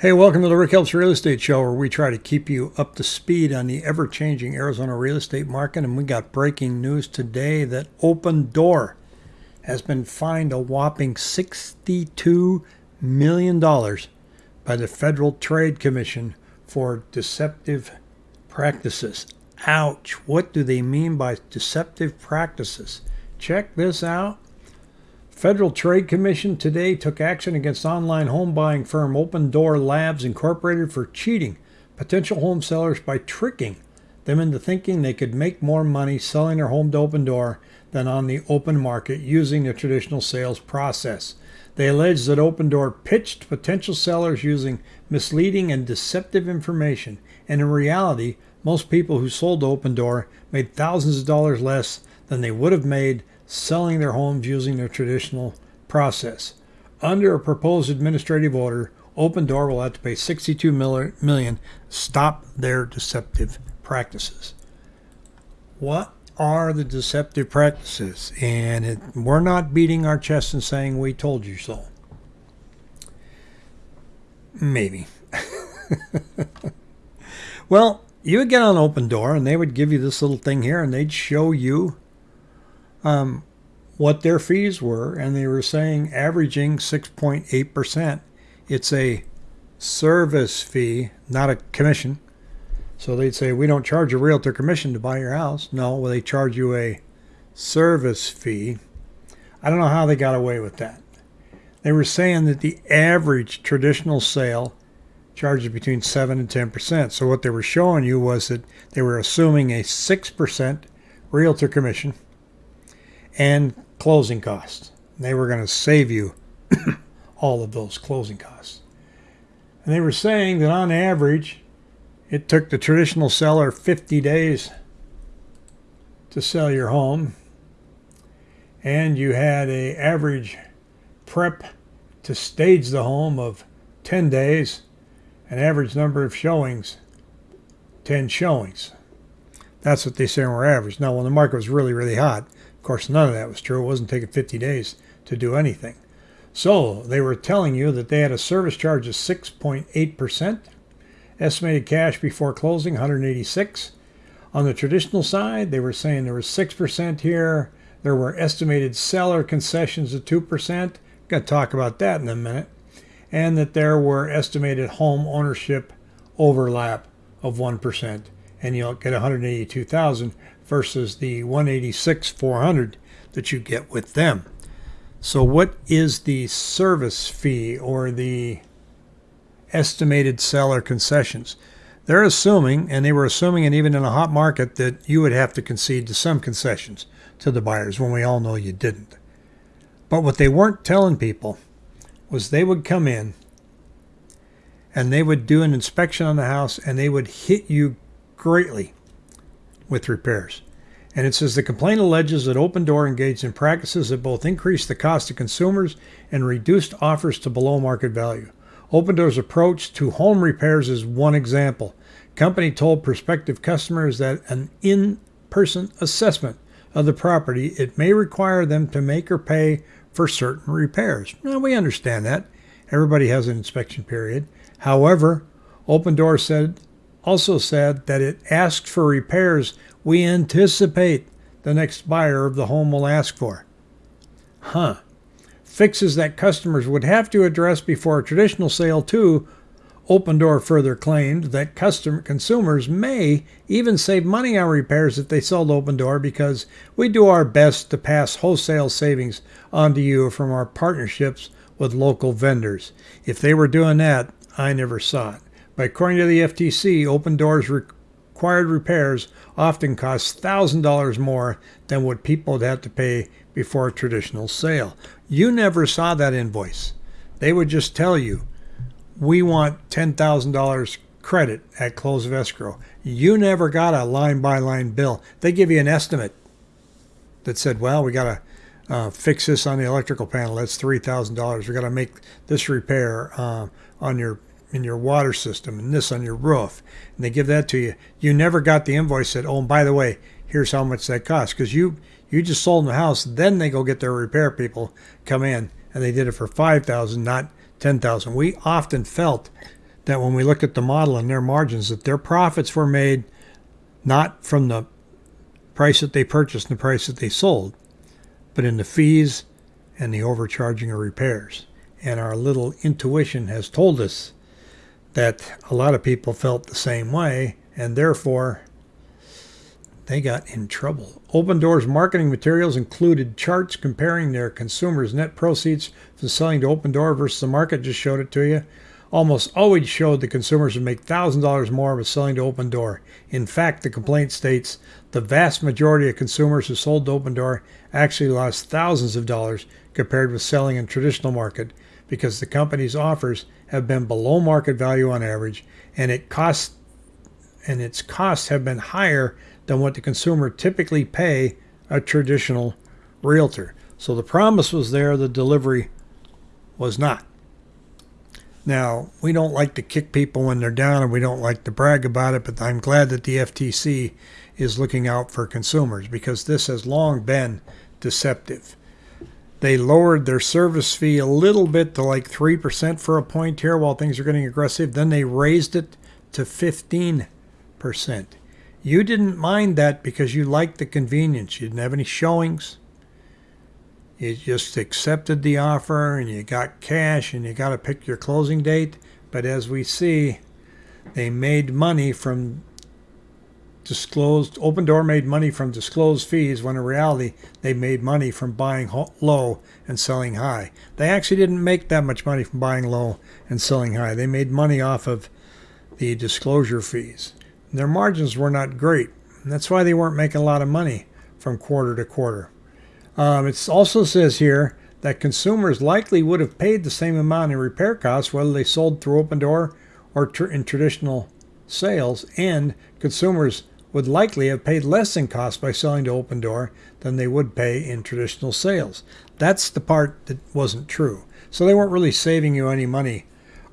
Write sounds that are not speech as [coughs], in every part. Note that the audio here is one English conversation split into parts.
Hey, welcome to the Rick Helps Real Estate Show, where we try to keep you up to speed on the ever changing Arizona real estate market. And we got breaking news today that Opendoor has been fined a whopping $62 million by the Federal Trade Commission for deceptive practices. Ouch. What do they mean by deceptive practices? Check this out. Federal Trade Commission today took action against online home buying firm Opendoor Labs Incorporated for cheating potential home sellers by tricking them into thinking they could make more money selling their home to Opendoor than on the open market using the traditional sales process. They allege that Opendoor pitched potential sellers using misleading and deceptive information, and in reality, most people who sold to Opendoor made thousands of dollars less than they would have made selling their homes using the traditional process. Under a proposed administrative order, Opendoor will have to pay 62 million stop their deceptive practices. What are the deceptive practices? And it, we're not beating our chest and saying we told you so. Maybe. [laughs] well, you would get on Opendoor and they would give you this little thing here and they'd show you um, what their fees were, and they were saying averaging 6.8%. It's a service fee, not a commission. So they'd say, We don't charge a realtor commission to buy your house. No, well, they charge you a service fee. I don't know how they got away with that. They were saying that the average traditional sale charges between 7 and 10%. So what they were showing you was that they were assuming a 6% realtor commission and closing costs. They were going to save you [coughs] all of those closing costs. And they were saying that on average, it took the traditional seller 50 days to sell your home, and you had a average prep to stage the home of 10 days, an average number of showings, 10 showings. That's what they say were average. Now, when the market was really, really hot, of course, none of that was true. It wasn't taking 50 days to do anything. So they were telling you that they had a service charge of 6.8%, estimated cash before closing 186. On the traditional side, they were saying there was 6% here. There were estimated seller concessions of 2%. Going to talk about that in a minute. And that there were estimated home ownership overlap of 1%. And you'll get 182,000 versus the 186 400 that you get with them. So what is the service fee or the estimated seller concessions? They're assuming, and they were assuming, and even in a hot market, that you would have to concede to some concessions to the buyers when we all know you didn't. But what they weren't telling people was they would come in and they would do an inspection on the house and they would hit you greatly with repairs. And it says the complaint alleges that Opendoor engaged in practices that both increased the cost to consumers and reduced offers to below market value. Opendoor's approach to home repairs is one example. Company told prospective customers that an in-person assessment of the property it may require them to make or pay for certain repairs. Now we understand that. Everybody has an inspection period. However, Opendoor said also said that it asked for repairs we anticipate the next buyer of the home will ask for. Huh. Fixes that customers would have to address before a traditional sale, too. Opendoor further claimed that custom consumers may even save money on repairs if they sell to Opendoor because we do our best to pass wholesale savings on to you from our partnerships with local vendors. If they were doing that, I never saw it. But according to the FTC, open doors required repairs often cost $1,000 more than what people would have to pay before a traditional sale. You never saw that invoice. They would just tell you, we want $10,000 credit at close of escrow. You never got a line by line bill. They give you an estimate that said, well, we got to uh, fix this on the electrical panel. That's $3,000. We got to make this repair uh, on your in your water system and this on your roof, and they give that to you. You never got the invoice that, oh, and by the way, here's how much that costs because you you just sold the house. Then they go get their repair people come in, and they did it for five thousand, not ten thousand. We often felt that when we looked at the model and their margins, that their profits were made not from the price that they purchased and the price that they sold, but in the fees and the overcharging of repairs. And our little intuition has told us that a lot of people felt the same way, and therefore they got in trouble. Opendoor's marketing materials included charts comparing their consumers' net proceeds from selling to Opendoor versus the market. Just showed it to you. Almost always showed the consumers would make $1,000 more with selling to Opendoor. In fact, the complaint states the vast majority of consumers who sold to Opendoor actually lost thousands of dollars compared with selling in traditional market because the company's offers have been below market value on average and it costs and its costs have been higher than what the consumer typically pay a traditional realtor. So the promise was there, the delivery was not. Now, we don't like to kick people when they're down and we don't like to brag about it, but I'm glad that the FTC is looking out for consumers because this has long been deceptive. They lowered their service fee a little bit to like 3% for a point here while things are getting aggressive. Then they raised it to 15%. You didn't mind that because you liked the convenience. You didn't have any showings. You just accepted the offer and you got cash and you got to pick your closing date. But as we see, they made money from disclosed, Opendoor made money from disclosed fees when in reality they made money from buying low and selling high. They actually didn't make that much money from buying low and selling high. They made money off of the disclosure fees. Their margins were not great. that's why they weren't making a lot of money from quarter to quarter. Um, it also says here that consumers likely would have paid the same amount in repair costs whether they sold through Opendoor or tr in traditional sales, and consumers would likely have paid less in cost by selling to Opendoor than they would pay in traditional sales. That's the part that wasn't true. So they weren't really saving you any money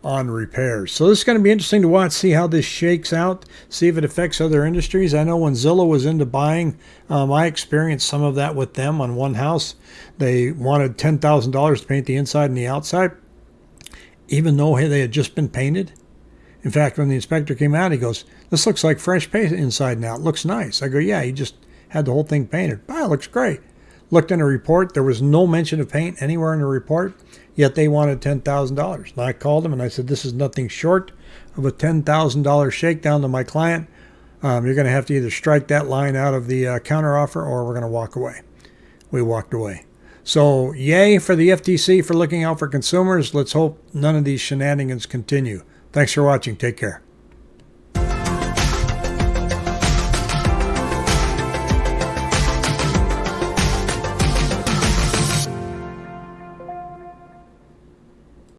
on repairs. So this is going to be interesting to watch, see how this shakes out, see if it affects other industries. I know when Zillow was into buying, um, I experienced some of that with them on one house. They wanted $10,000 to paint the inside and the outside, even though they had just been painted. In fact, when the inspector came out, he goes, this looks like fresh paint inside now. It looks nice. I go, yeah, he just had the whole thing painted. Wow, looks great. Looked in a report. There was no mention of paint anywhere in the report, yet they wanted $10,000. And I called them and I said, this is nothing short of a $10,000 shakedown to my client. Um, you're going to have to either strike that line out of the uh, counteroffer or we're going to walk away. We walked away. So, yay for the FTC for looking out for consumers. Let's hope none of these shenanigans continue. Thanks for watching. Take care.